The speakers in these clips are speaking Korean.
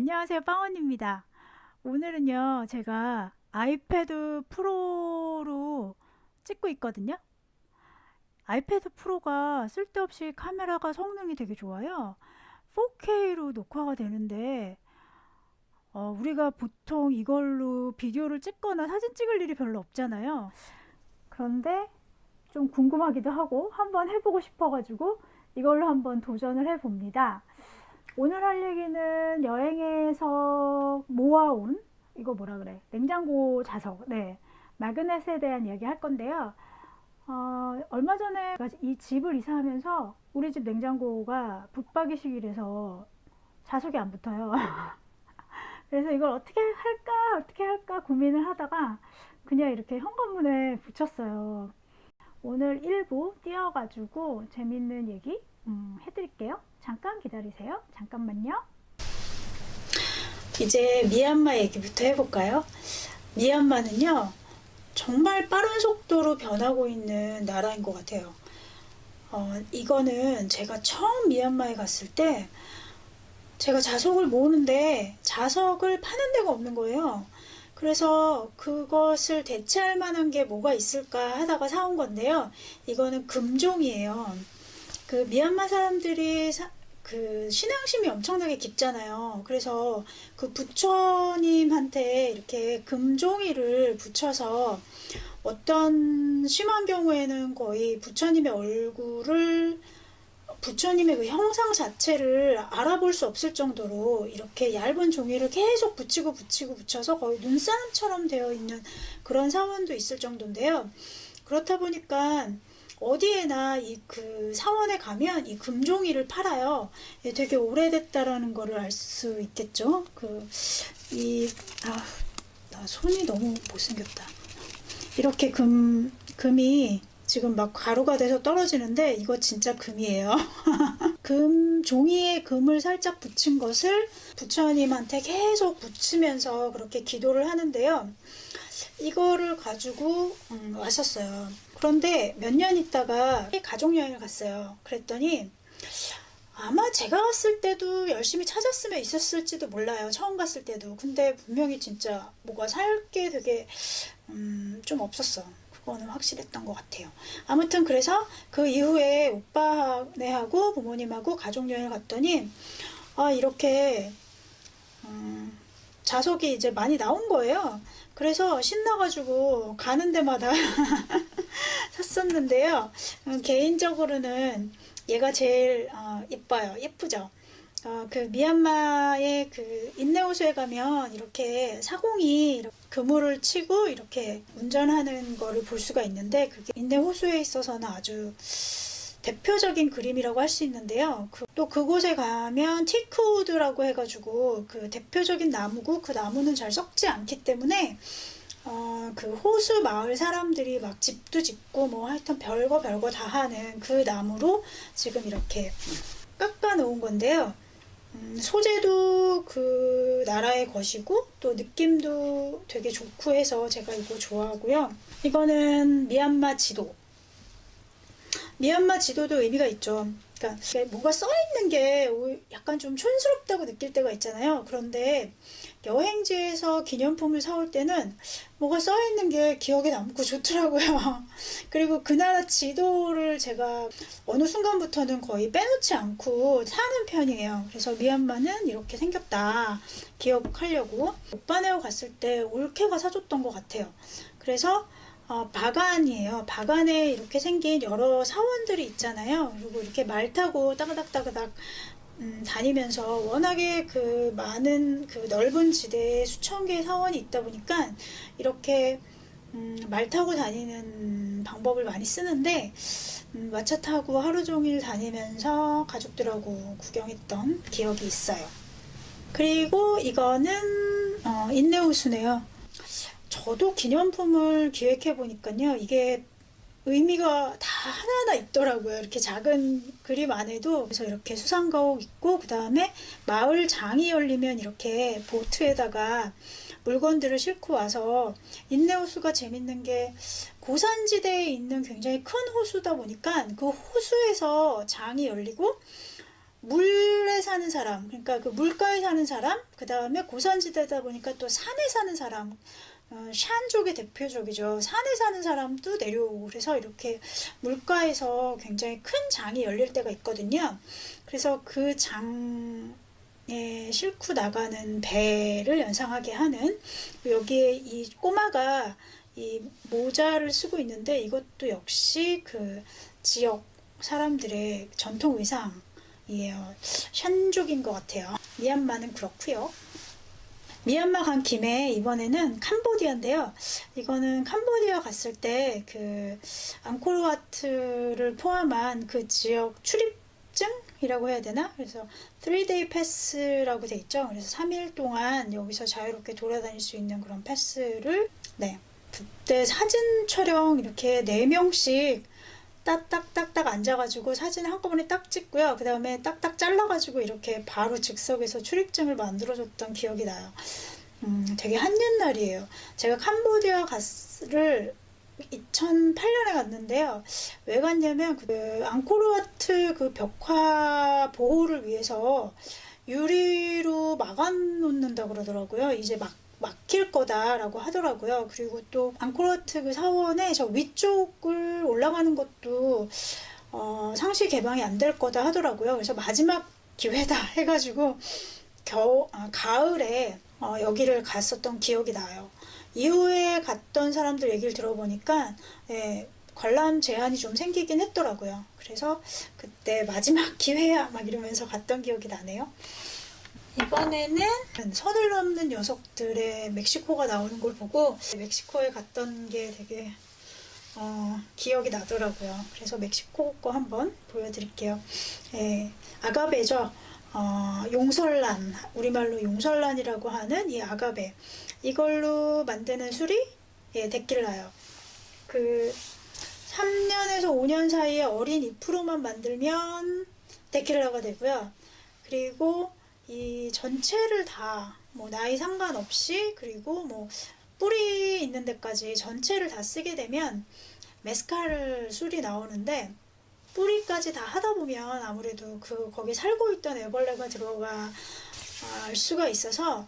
안녕하세요. 빵원입니다. 오늘은요 제가 아이패드 프로로 찍고 있거든요. 아이패드 프로가 쓸데없이 카메라가 성능이 되게 좋아요. 4K로 녹화가 되는데 어, 우리가 보통 이걸로 비디오를 찍거나 사진 찍을 일이 별로 없잖아요. 그런데 좀 궁금하기도 하고 한번 해보고 싶어 가지고 이걸로 한번 도전을 해 봅니다 오늘 할 얘기는 여행에서 모아온 이거 뭐라 그래? 냉장고 자석. 네. 마그넷에 대한 이야기 할 건데요. 어, 얼마 전에 이 집을 이사하면서 우리 집 냉장고가 붙박이 식이라서 자석이 안 붙어요. 그래서 이걸 어떻게 할까 어떻게 할까 고민을 하다가 그냥 이렇게 현관문에 붙였어요. 오늘 일부 띄어가지고 재밌는 얘기 음, 해드릴게요 잠깐 기다리세요. 잠깐만요. 이제 미얀마 얘기부터 해볼까요? 미얀마는요. 정말 빠른 속도로 변하고 있는 나라인 것 같아요. 어, 이거는 제가 처음 미얀마에 갔을 때 제가 자석을 모으는데 자석을 파는 데가 없는 거예요. 그래서 그것을 대체할 만한 게 뭐가 있을까 하다가 사온 건데요. 이거는 금종이에요. 그 미얀마 사람들이 사, 그 신앙심이 엄청나게 깊잖아요. 그래서 그 부처님한테 이렇게 금종이를 붙여서 어떤 심한 경우에는 거의 부처님의 얼굴을 부처님의 그 형상 자체를 알아볼 수 없을 정도로 이렇게 얇은 종이를 계속 붙이고 붙이고 붙여서 거의 눈사람처럼 되어 있는 그런 사원도 있을 정도인데요. 그렇다 보니까 어디에나 이 그 사원에 가면 이 금종이를 팔아요. 예, 되게 오래됐다라는 거를 알 수 있겠죠. 그 이 아, 나 손이 너무 못생겼다. 이렇게 금 금이 지금 막 가루가 돼서 떨어지는데 이거 진짜 금이에요. 금 종이에 금을 살짝 붙인 것을 부처님한테 계속 붙이면서 그렇게 기도를 하는데요. 이거를 가지고 음, 왔었어요. 그런데 몇 년 있다가 가족여행을 갔어요. 그랬더니 아마 제가 갔을 때도 열심히 찾았으면 있었을지도 몰라요. 처음 갔을 때도. 근데 분명히 진짜 뭐가 살 게 되게 음, 좀 없었어. 그거는 확실했던 것 같아요. 아무튼 그래서 그 이후에 오빠네하고 부모님하고 가족여행을 갔더니 아 이렇게 음, 자석이 이제 많이 나온 거예요. 그래서 신나가지고 가는 데마다 샀었는데요. 음, 개인적으로는 얘가 제일 어, 이뻐요. 예쁘죠? 어, 그 미얀마의 그 인내호수에 가면 이렇게 사공이 이렇게 그물을 치고 이렇게 운전하는 거를 볼 수가 있는데 그게 인내호수에 있어서는 아주 대표적인 그림이라고 할 수 있는데요. 그, 또 그곳에 가면 티크우드라고 해가지고 그 대표적인 나무고 그 나무는 잘 썩지 않기 때문에 어, 그 호수 마을 사람들이 막 집도 짓고 뭐 하여튼 별거 별거 다 하는 그 나무로 지금 이렇게 깎아 놓은 건데요. 음, 소재도 그 나라의 것이고 또 느낌도 되게 좋고 해서 제가 이거 좋아하고요. 이거는 미얀마 지도 미얀마 지도도 의미가 있죠. 그러니까 뭐가 써있는 게 약간 좀 촌스럽다고 느낄 때가 있잖아요. 그런데 여행지에서 기념품을 사올 때는 뭐가 써있는 게 기억에 남고 좋더라고요. 그리고 그 나라 지도를 제가 어느 순간부터는 거의 빼놓지 않고 사는 편이에요. 그래서 미얀마는 이렇게 생겼다. 기억하려고. 오빠네오 갔을 때 올케가 사줬던 것 같아요. 그래서 어, 바간이에요. 바간에 이렇게 생긴 여러 사원들이 있잖아요. 그리고 이렇게 말 타고 따그닥따그닥 음, 다니면서 워낙에 그 많은 그 넓은 지대에 수천 개의 사원이 있다 보니까 이렇게 음, 말 타고 다니는 방법을 많이 쓰는데 음, 마차 타고 하루 종일 다니면서 가족들하고 구경했던 기억이 있어요. 그리고 이거는 어, 인내호수네요. 저도 기념품을 기획해 보니까요 이게 의미가 다 하나하나 있더라고요. 이렇게 작은 그림 안에도 그래서 이렇게 수상가옥 있고 그 다음에 마을 장이 열리면 이렇게 보트에다가 물건들을 싣고 와서 인내호수가 재밌는 게 고산지대에 있는 굉장히 큰 호수다 보니까 그 호수에서 장이 열리고 물에 사는 사람, 그러니까 그 물가에 사는 사람, 그 다음에 고산지대다 보니까 또 산에 사는 사람, 어, 샨족의 대표적이죠. 산에 사는 사람도 내려오고 그래서 이렇게 물가에서 굉장히 큰 장이 열릴 때가 있거든요. 그래서 그 장에 싣고 나가는 배를 연상하게 하는 여기에 이 꼬마가 이 모자를 쓰고 있는데 이것도 역시 그 지역 사람들의 전통 의상이에요. 샨족인 것 같아요. 미얀마는 그렇고요. 미얀마 간 김에 이번에는 캄보디아인데요. 이거는 캄보디아 갔을 때 그 앙코르와트를 포함한 그 지역 출입증 이라고 해야 되나? 그래서 3day 패스라고 돼 있죠. 그래서 3일 동안 여기서 자유롭게 돌아다닐 수 있는 그런 패스를 네. 그때 사진 촬영 이렇게 4명씩 딱딱딱딱 앉아가지고 사진 한꺼번에 딱 찍고요. 그 다음에 딱딱 잘라가지고 이렇게 바로 즉석에서 출입증을 만들어줬던 기억이 나요. 음, 되게 한옛날이에요. 제가 캄보디아 갔을 2008년에 갔는데요. 왜 갔냐면 그 앙코르와트 그 벽화 보호를 위해서 유리로 막아놓는다 그러더라고요. 이제 막 막힐 거다라고 하더라고요. 그리고 또 앙코르와트 그 사원의 저 위쪽을 올라가는 것도 어, 상시 개방이 안 될 거다 하더라고요. 그래서 마지막 기회다 해가지고 겨우 아, 가을에 어, 여기를 갔었던 기억이 나요. 이후에 갔던 사람들 얘기를 들어보니까 예, 관람 제한이 좀 생기긴 했더라고요. 그래서 그때 마지막 기회야 막 이러면서 갔던 기억이 나네요. 이번에는 선을 넘는 녀석들의 멕시코가 나오는 걸 보고 멕시코에 갔던 게 되게 어, 기억이 나더라고요. 그래서 멕시코 거 한번 보여드릴게요. 예, 아가베죠. 어, 용설란, 우리말로 용설란이라고 하는 이 아가베. 이걸로 만드는 술이 예, 데킬라요. 그 3년에서 5년 사이에 어린 잎으로만 만들면 데킬라가 되고요. 그리고 이 전체를 다 뭐 나이 상관없이 그리고 뭐 뿌리 있는 데까지 전체를 다 쓰게 되면 메스칼 술이 나오는데 뿌리까지 다 하다 보면 아무래도 그 거기 살고 있던 애벌레가 들어갈 수가 있어서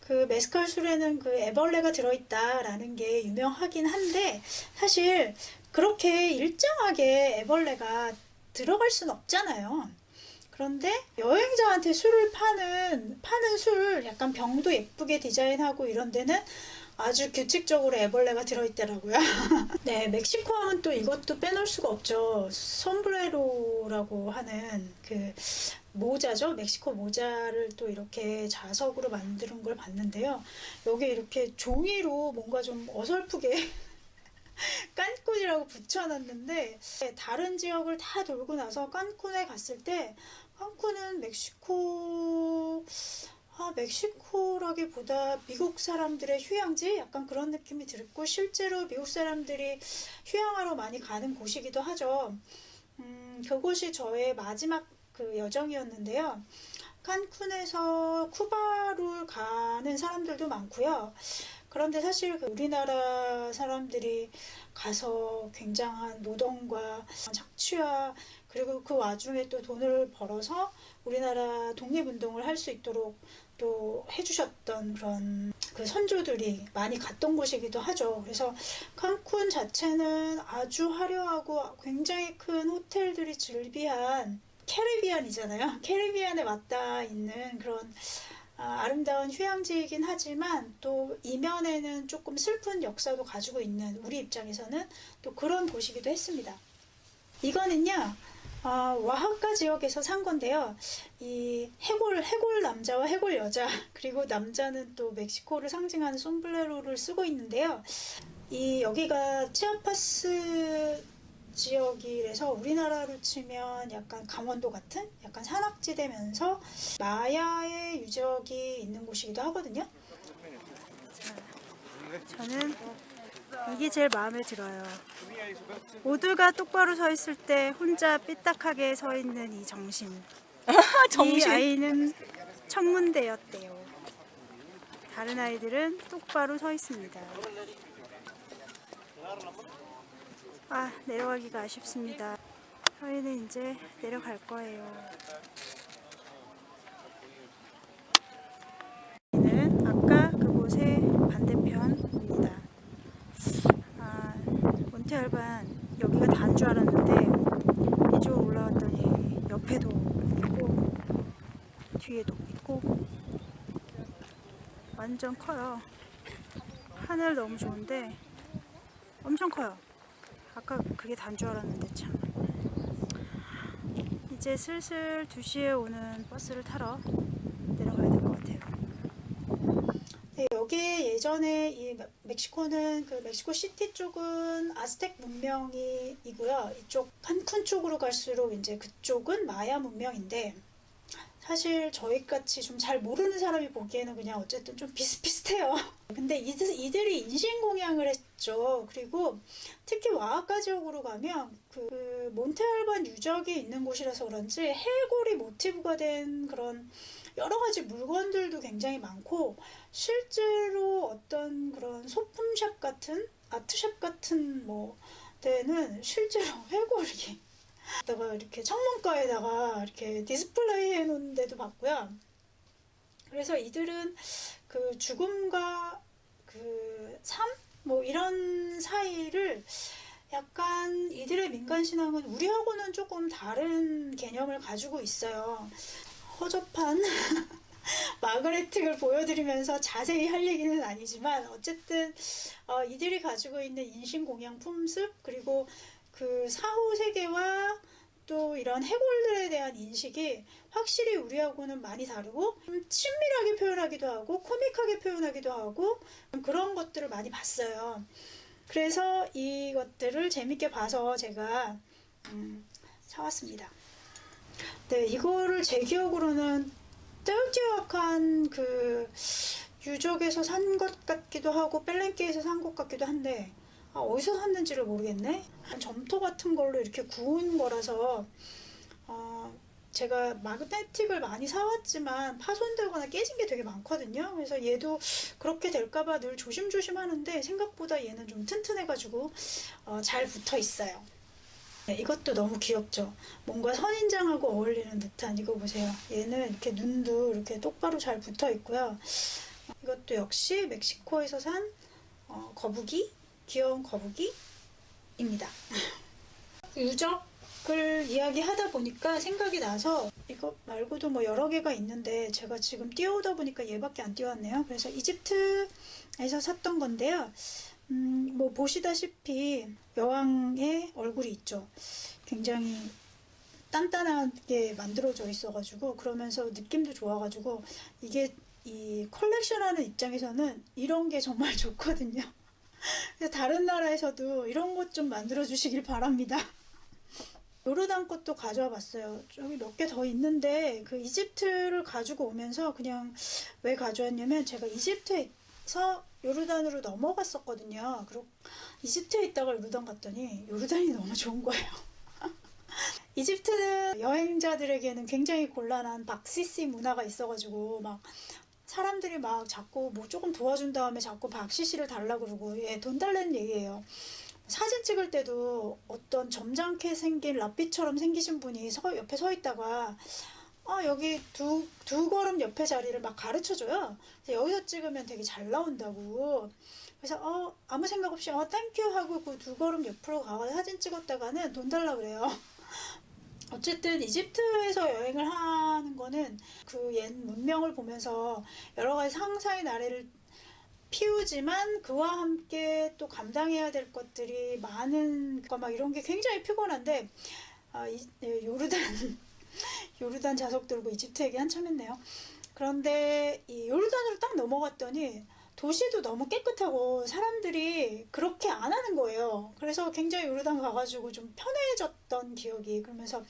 그 메스칼 술에는 그 애벌레가 들어있다라는 게 유명하긴 한데 사실 그렇게 일정하게 애벌레가 들어갈 순 없잖아요. 그런데 여행자한테 술을 파는 파는 술 약간 병도 예쁘게 디자인하고 이런 데는 아주 규칙적으로 애벌레가 들어있더라고요. 네, 멕시코 하면 또 이것도 빼놓을 수가 없죠. 솜브레로라고 하는 그 모자죠. 멕시코 모자를 또 이렇게 자석으로 만드는 걸 봤는데요. 여기 이렇게 종이로 뭔가 좀 어설프게 깐쿤이라고 붙여놨는데 다른 지역을 다 돌고 나서 깐쿤에 갔을 때 깐쿤은 멕시코 아, 멕시코라기보다 미국 사람들의 휴양지 약간 그런 느낌이 들고 실제로 미국 사람들이 휴양하러 많이 가는 곳이기도 하죠. 음, 그곳이 저의 마지막 그 여정이었는데요. 칸쿤에서 쿠바로 가는 사람들도 많고요. 그런데 사실 그 우리나라 사람들이 가서 굉장한 노동과 착취와 그리고 그 와중에 또 돈을 벌어서 우리나라 독립운동을 할 수 있도록 또 해주셨던 그런 그 선조들이 많이 갔던 곳이기도 하죠. 그래서 칸쿤 자체는 아주 화려하고 굉장히 큰 호텔들이 즐비한 캐리비안이잖아요. 캐리비안에 왔다 있는 그런 아, 름다운 휴양지이긴 하지만 또 이면에는 조금 슬픈 역사도 가지고 있는 우리 입장에서는 또 그런 곳이기도 했습니다. 이거는요. 아, 와하카 지역에서 산 건데요. 이 해골, 해골 남자와 해골 여자, 그리고 남자는 또 멕시코를 상징하는 솜블레로를 쓰고 있는데요. 이 여기가 치아파스 지역이라서 우리나라로 치면 약간 강원도 같은 약간 산악지대면서 마야의 유적이 있는 곳이기도 하거든요. 저는 이게 제일 마음에 들어요. 모두가 똑바로 서 있을 때 혼자 삐딱하게 서 있는 이 정신. 이 정신. 아이는 천문대였대요. 다른 아이들은 똑바로 서 있습니다. 아 내려가기가 아쉽습니다. 저희는 이제 내려갈 거예요. 저희는 아까 그곳의 반대편입니다. 아 몬테알반 여기가 단 줄 알았는데 이쪽 올라왔더니 옆에도 있고 뒤에도 있고 완전 커요. 하늘 너무 좋은데 엄청 커요. 아까 그게 단 줄 알았는데 참. 이제 슬슬 2시에 오는 버스를 타러 내려가야 될 것 같아요. 네, 여기 예전에 이 멕- 멕시코는 그 멕시코 시티 쪽은 아스텍 문명이고요. 이쪽 칸쿤 쪽으로 갈수록 이제 그쪽은 마야 문명인데 사실 저희 같이 좀 잘 모르는 사람이 보기에는 그냥 어쨌든 좀 비슷비슷해요. 근데 이들, 이들이 인신공양을 했죠. 그리고 특히 와아카 지역으로 가면 그 몬테알반 유적이 있는 곳이라서 그런지 해골이 모티브가 된 그런 여러 가지 물건들도 굉장히 많고 실제로 어떤 그런 소품샵 같은 art shop 같은 뭐 데는 실제로 해골이 다가 이렇게 창문가에다가 이렇게 디스플레이 해놓은 데도 봤고요. 그래서 이들은 그 죽음과 그 삶? 뭐 이런 사이를 약간 이들의 민간신앙은 우리하고는 조금 다른 개념을 가지고 있어요. 허접한 마그네틱을 보여드리면서 자세히 할 얘기는 아니지만 어쨌든 어, 이들이 가지고 있는 인신공양 품습 그리고 그 사후 세계와 또 이런 해골들에 대한 인식이 확실히 우리하고는 많이 다르고 좀 친밀하게 표현하기도 하고 코믹하게 표현하기도 하고 그런 것들을 많이 봤어요. 그래서 이것들을 재밌게 봐서 제가 음, 사왔습니다. 네, 이거를 제 기억으로는 떼울떼약한 그 유적에서 산 것 같기도 하고 벨렌키에서 산 것 같기도 한데 아, 어디서 샀는지를 모르겠네. 점토 같은 걸로 이렇게 구운 거라서 어, 제가 마그네틱을 많이 사왔지만 파손되거나 깨진 게 되게 많거든요. 그래서 얘도 그렇게 될까봐 늘 조심조심 하는데 생각보다 얘는 좀 튼튼해가지고 어, 잘 붙어 있어요. 네, 이것도 너무 귀엽죠. 뭔가 선인장하고 어울리는 듯한 이거 보세요. 얘는 이렇게 눈도 이렇게 똑바로 잘 붙어 있고요. 이것도 역시 멕시코에서 산 어, 거북이, 귀여운 거북이입니다. 유적을 이야기하다 보니까 생각이 나서 이거 말고도 뭐 여러 개가 있는데 제가 지금 뛰어오다 보니까 얘밖에 안 뛰어왔네요. 그래서 이집트에서 샀던 건데요. 음, 뭐 보시다시피 여왕의 얼굴이 있죠. 굉장히 단단하게 만들어져 있어가지고 그러면서 느낌도 좋아가지고 이게 이 컬렉션하는 입장에서는 이런 게 정말 좋거든요. 다른 나라에서도 이런 것 좀 만들어 주시길 바랍니다. 요르단 것도 가져와 봤어요. 저기 몇 개 더 있는데 그 이집트를 가지고 오면서 그냥 왜 가져왔냐면 제가 이집트에서 요르단으로 넘어갔었거든요. 그리고 이집트에 있다가 요르단 갔더니 요르단이 너무 좋은 거예요. 이집트는 여행자들에게는 굉장히 곤란한 박시시 문화가 있어가지고 막 사람들이 막 자꾸 뭐 조금 도와준 다음에 자꾸 박시시를 달라 그러고 예, 돈 달라는 얘기예요. 사진 찍을 때도 어떤 점잖게 생긴 라삐처럼 생기신 분이 서, 옆에 서 있다가 아 여기 두, 두 걸음 옆에 자리를 막 가르쳐줘요. 여기서 찍으면 되게 잘 나온다고. 그래서 어 아무 생각 없이 어 thank you 하고 그 두 걸음 옆으로 가서 사진 찍었다가는 돈 달라 그래요. 어쨌든 이집트에서 여행을 하는 거는 그 옛 문명을 보면서 여러 가지 상상의 나래를 피우지만 그와 함께 또 감당해야 될 것들이 많은 거 막 이런 게 굉장히 피곤한데 아, 이, 예, 요르단 요르단 자석 들고 이집트 얘기 한참 했네요. 그런데 이 요르단으로 딱 넘어갔더니 도시도 너무 깨끗하고 사람들이 그렇게 안 하는 거예요. 그래서 굉장히 요르단 가가지고 좀 편해졌던 기억이 그러면서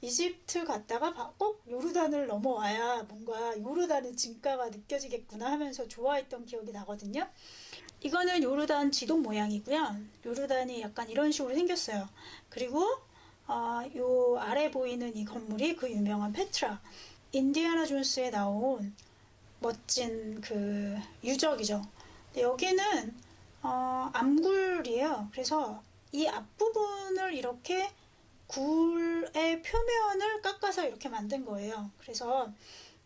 이집트 갔다가 바- 꼭 요르단을 넘어와야 뭔가 요르단의 진가가 느껴지겠구나 하면서 좋아했던 기억이 나거든요. 이거는 요르단 지도 모양이고요. 요르단이 약간 이런 식으로 생겼어요. 그리고 아, 요 아래 보이는 이 건물이 그 유명한 페트라 인디아나 존스에 나온 멋진 그 유적이죠. 여기는 어, 암굴이에요. 그래서 이 앞부분을 이렇게 굴의 표면을 깎아서 이렇게 만든 거예요. 그래서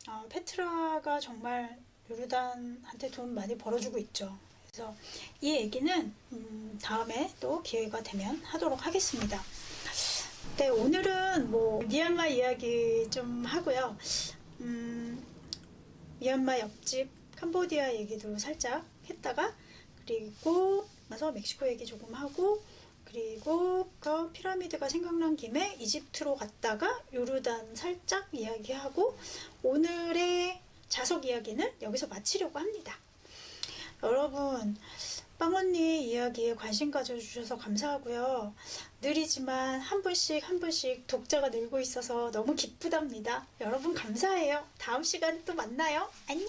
어, 페트라가 정말 요르단한테 돈 많이 벌어주고 있죠. 그래서 이 얘기는 음, 다음에 또 기회가 되면 하도록 하겠습니다. 네, 오늘은 뭐 미얀마 이야기 좀 하고요. 음, 미얀마 옆집 캄보디아 얘기도 살짝 했다가 그리고 나서 멕시코 얘기 조금 하고 그리고 그 피라미드가 생각난 김에 이집트로 갔다가 요르단 살짝 이야기하고 오늘의 자석 이야기는 여기서 마치려고 합니다. 여러분 빵언니 이야기에 관심 가져주셔서 감사하고요. 느리지만 한 분씩 한 분씩 독자가 늘고 있어서 너무 기쁘답니다. 여러분 감사해요. 다음 시간에 또 만나요. 안녕!